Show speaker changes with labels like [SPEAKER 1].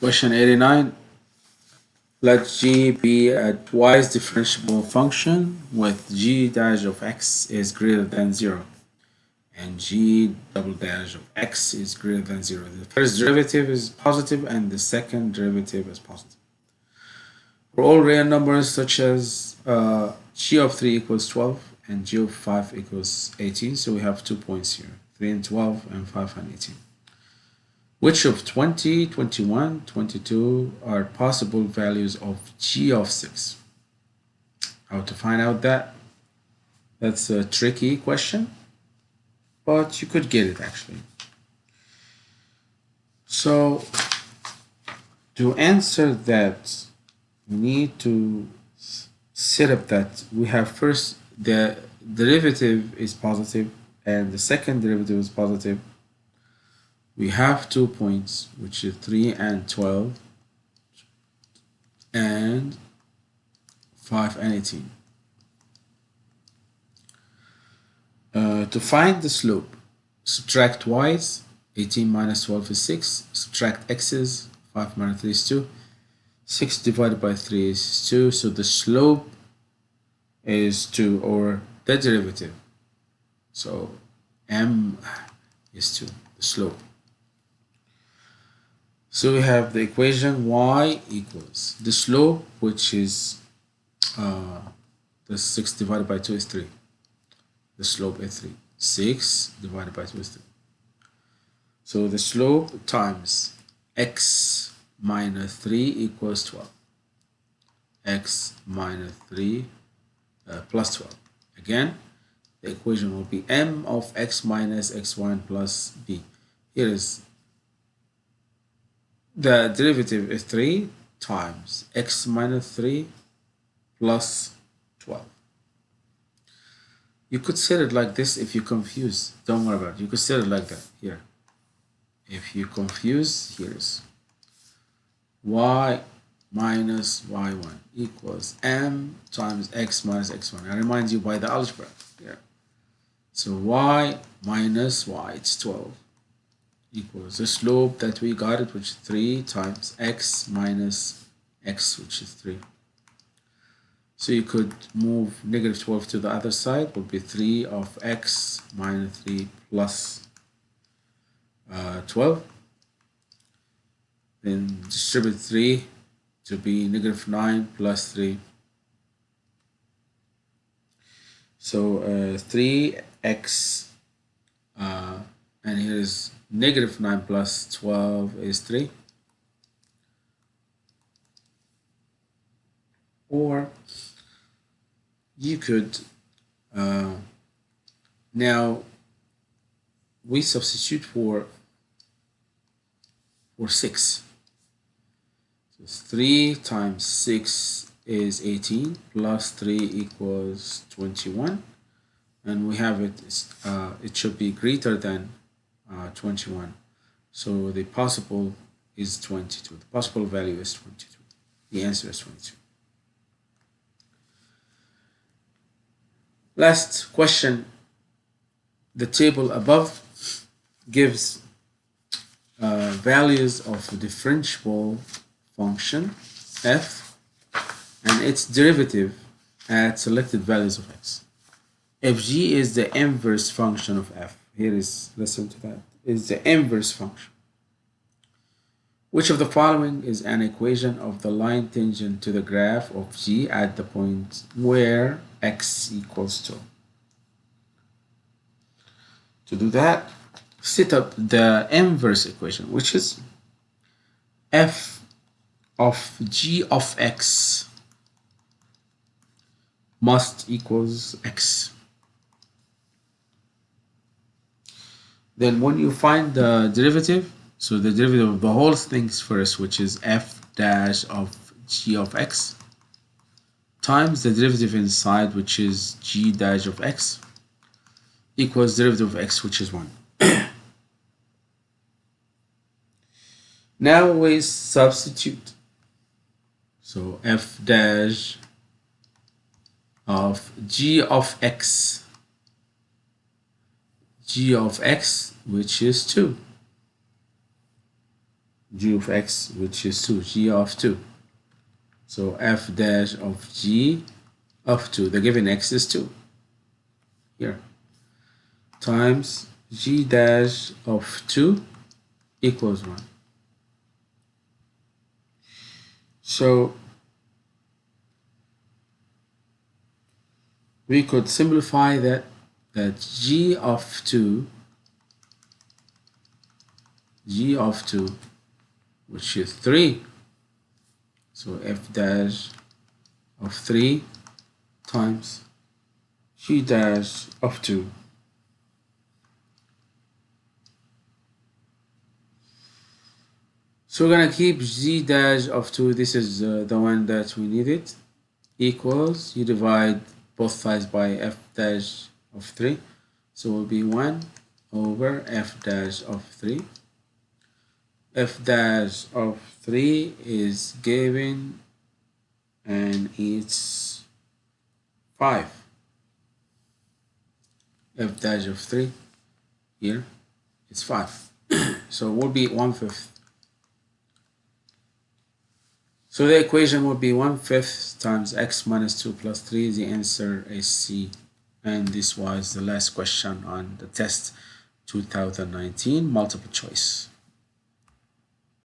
[SPEAKER 1] Question 89. Let g be a twice differentiable function with g dash of x is greater than 0 and g double dash of x is greater than 0. The first derivative is positive and the second derivative is positive. For all real numbers such as uh, g of 3 equals 12 and g of 5 equals 18, so we have two points here, 3 and 12 and 5 and 18. Which of 20, 21, 22 are possible values of g of 6? How to find out that? That's a tricky question, but you could get it actually. So to answer that, we need to set up that we have first the derivative is positive and the second derivative is positive we have two points which is 3 and 12 and 5 and 18 uh, to find the slope subtract y's 18 minus 12 is 6 subtract x's 5 minus 3 is 2 6 divided by 3 is 2 so the slope is 2 or the derivative. So m is 2 the slope so we have the equation y equals the slope, which is uh, the 6 divided by 2 is 3. The slope is 3. 6 divided by 2 is 3. So the slope times x minus 3 equals 12. x minus 3 uh, plus 12. Again, the equation will be m of x minus x1 plus b. Here is the derivative is 3 times x minus 3 plus 12. You could set it like this if you confuse. Don't worry about it. You could set it like that here. If you confuse, here's y minus y1 equals m times x minus x1. I remind you by the algebra here. So y minus y, it's 12 equals the slope that we got it which is 3 times x minus x which is 3 so you could move negative 12 to the other side would be 3 of x minus 3 plus, uh, 12 then distribute 3 to be negative 9 plus 3 so uh, 3x uh, and here is negative 9 plus 12 is 3 or you could uh, now we substitute for for 6 so 3 times 6 is 18 plus 3 equals 21 and we have it uh, it should be greater than uh, 21. So the possible is 22. The possible value is 22. The answer is 22. Last question. The table above gives uh, values of a differentiable function f and its derivative at selected values of x. If g is the inverse function of f, here is listen to that. Is the inverse function. Which of the following is an equation of the line tangent to the graph of g at the point where x equals 2 to do that set up the inverse equation which is f of g of x must equals x Then when you find the derivative, so the derivative of the whole things first, which is f dash of g of x, times the derivative inside, which is g dash of x, equals derivative of x, which is 1. now we substitute. So f dash of g of x g of x which is 2 g of x which is 2 g of 2 so f dash of g of 2 the given x is 2 here. Times g dash of 2 equals 1 so we could simplify that that g of 2 g of 2 which is 3 so f dash of 3 times g dash of 2 so we're gonna keep g dash of 2 this is uh, the one that we needed. Equals you divide both sides by f dash of 3 so will be 1 over f dash of 3 f dash of 3 is given and it's 5 f dash of 3 here it's 5 so it will be 1 fifth so the equation will be 1 fifth times x minus 2 plus 3 the answer is C and this was the last question on the test 2019 multiple choice